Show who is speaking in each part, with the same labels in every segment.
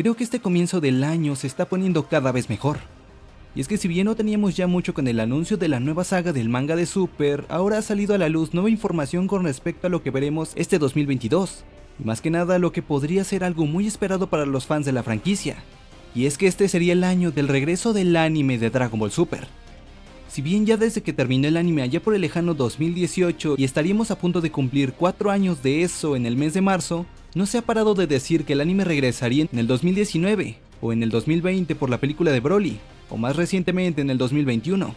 Speaker 1: creo que este comienzo del año se está poniendo cada vez mejor. Y es que si bien no teníamos ya mucho con el anuncio de la nueva saga del manga de Super, ahora ha salido a la luz nueva información con respecto a lo que veremos este 2022. Y más que nada lo que podría ser algo muy esperado para los fans de la franquicia. Y es que este sería el año del regreso del anime de Dragon Ball Super. Si bien ya desde que terminó el anime allá por el lejano 2018 y estaríamos a punto de cumplir 4 años de eso en el mes de marzo, no se ha parado de decir que el anime regresaría en el 2019 o en el 2020 por la película de Broly, o más recientemente en el 2021.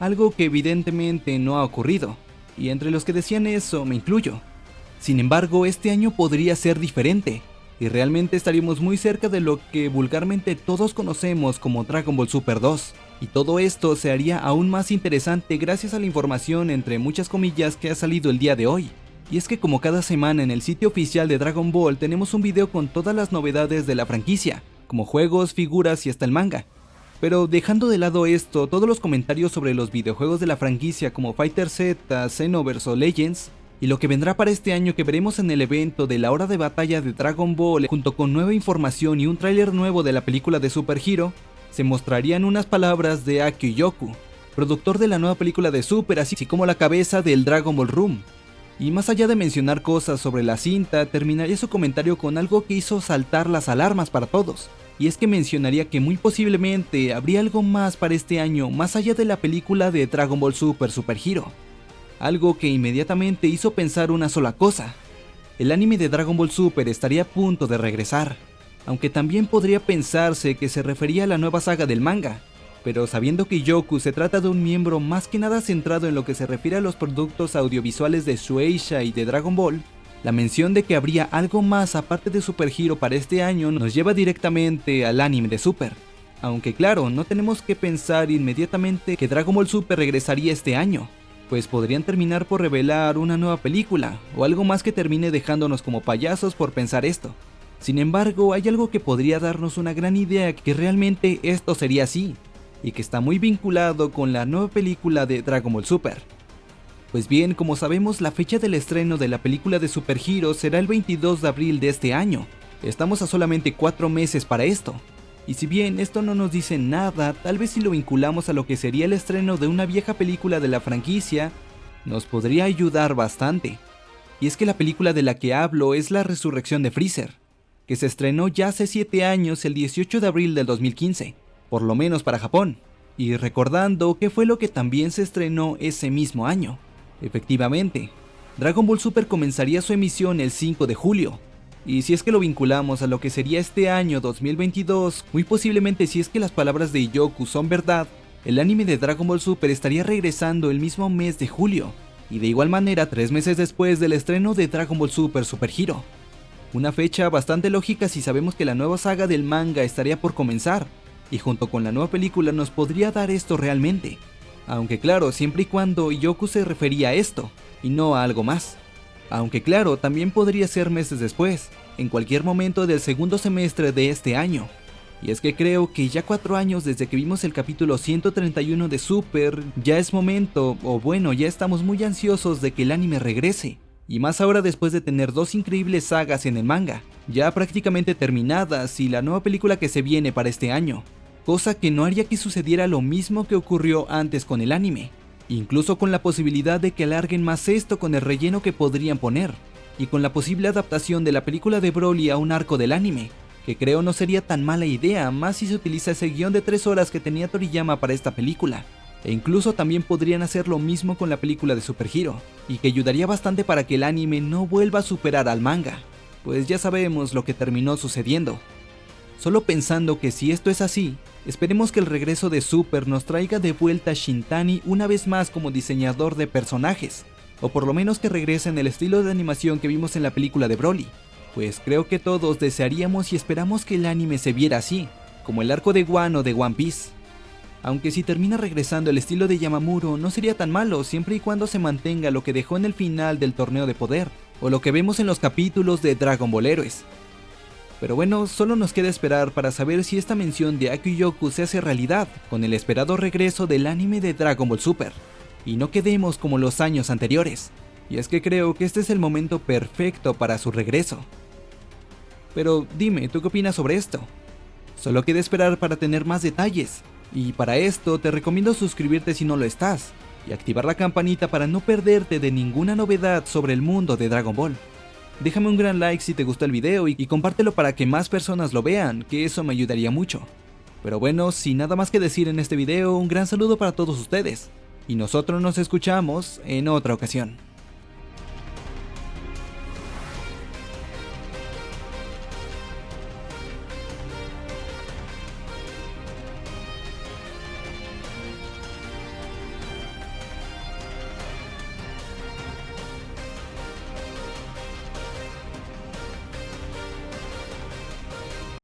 Speaker 1: Algo que evidentemente no ha ocurrido, y entre los que decían eso me incluyo. Sin embargo, este año podría ser diferente, y realmente estaríamos muy cerca de lo que vulgarmente todos conocemos como Dragon Ball Super 2. Y todo esto se haría aún más interesante gracias a la información entre muchas comillas que ha salido el día de hoy. Y es que como cada semana en el sitio oficial de Dragon Ball tenemos un video con todas las novedades de la franquicia, como juegos, figuras y hasta el manga. Pero dejando de lado esto, todos los comentarios sobre los videojuegos de la franquicia como Fighter Z, Xenoverse o Legends, y lo que vendrá para este año que veremos en el evento de la hora de batalla de Dragon Ball junto con nueva información y un tráiler nuevo de la película de Super Hero, se mostrarían unas palabras de Akio Yoku, productor de la nueva película de Super, así como la cabeza del Dragon Ball Room. Y más allá de mencionar cosas sobre la cinta, terminaría su comentario con algo que hizo saltar las alarmas para todos. Y es que mencionaría que muy posiblemente habría algo más para este año más allá de la película de Dragon Ball Super Super Hero. Algo que inmediatamente hizo pensar una sola cosa. El anime de Dragon Ball Super estaría a punto de regresar aunque también podría pensarse que se refería a la nueva saga del manga, pero sabiendo que Yoku se trata de un miembro más que nada centrado en lo que se refiere a los productos audiovisuales de Shueisha y de Dragon Ball, la mención de que habría algo más aparte de Super Hero para este año nos lleva directamente al anime de Super. Aunque claro, no tenemos que pensar inmediatamente que Dragon Ball Super regresaría este año, pues podrían terminar por revelar una nueva película, o algo más que termine dejándonos como payasos por pensar esto. Sin embargo, hay algo que podría darnos una gran idea que realmente esto sería así, y que está muy vinculado con la nueva película de Dragon Ball Super. Pues bien, como sabemos, la fecha del estreno de la película de Super Hero será el 22 de abril de este año. Estamos a solamente 4 meses para esto. Y si bien esto no nos dice nada, tal vez si lo vinculamos a lo que sería el estreno de una vieja película de la franquicia, nos podría ayudar bastante. Y es que la película de la que hablo es la resurrección de Freezer que se estrenó ya hace 7 años el 18 de abril del 2015, por lo menos para Japón, y recordando que fue lo que también se estrenó ese mismo año. Efectivamente, Dragon Ball Super comenzaría su emisión el 5 de julio, y si es que lo vinculamos a lo que sería este año 2022, muy posiblemente si es que las palabras de Yoku son verdad, el anime de Dragon Ball Super estaría regresando el mismo mes de julio, y de igual manera tres meses después del estreno de Dragon Ball Super Super Hero. Una fecha bastante lógica si sabemos que la nueva saga del manga estaría por comenzar, y junto con la nueva película nos podría dar esto realmente. Aunque claro, siempre y cuando Yoku se refería a esto, y no a algo más. Aunque claro, también podría ser meses después, en cualquier momento del segundo semestre de este año. Y es que creo que ya cuatro años desde que vimos el capítulo 131 de Super, ya es momento, o bueno, ya estamos muy ansiosos de que el anime regrese y más ahora después de tener dos increíbles sagas en el manga, ya prácticamente terminadas y la nueva película que se viene para este año, cosa que no haría que sucediera lo mismo que ocurrió antes con el anime, incluso con la posibilidad de que alarguen más esto con el relleno que podrían poner, y con la posible adaptación de la película de Broly a un arco del anime, que creo no sería tan mala idea más si se utiliza ese guion de 3 horas que tenía Toriyama para esta película. E incluso también podrían hacer lo mismo con la película de Super Hero, y que ayudaría bastante para que el anime no vuelva a superar al manga, pues ya sabemos lo que terminó sucediendo. Solo pensando que si esto es así, esperemos que el regreso de Super nos traiga de vuelta a Shintani una vez más como diseñador de personajes, o por lo menos que regrese en el estilo de animación que vimos en la película de Broly, pues creo que todos desearíamos y esperamos que el anime se viera así, como el arco de Wano de One Piece. Aunque si termina regresando el estilo de Yamamuro no sería tan malo siempre y cuando se mantenga lo que dejó en el final del torneo de poder, o lo que vemos en los capítulos de Dragon Ball Heroes. Pero bueno, solo nos queda esperar para saber si esta mención de Yoku se hace realidad con el esperado regreso del anime de Dragon Ball Super, y no quedemos como los años anteriores, y es que creo que este es el momento perfecto para su regreso. Pero dime, ¿tú qué opinas sobre esto? Solo queda esperar para tener más detalles, y para esto te recomiendo suscribirte si no lo estás, y activar la campanita para no perderte de ninguna novedad sobre el mundo de Dragon Ball. Déjame un gran like si te gustó el video y, compártelo para que más personas lo vean, que eso me ayudaría mucho. Pero bueno, sin nada más que decir en este video, un gran saludo para todos ustedes, y nosotros nos escuchamos en otra ocasión.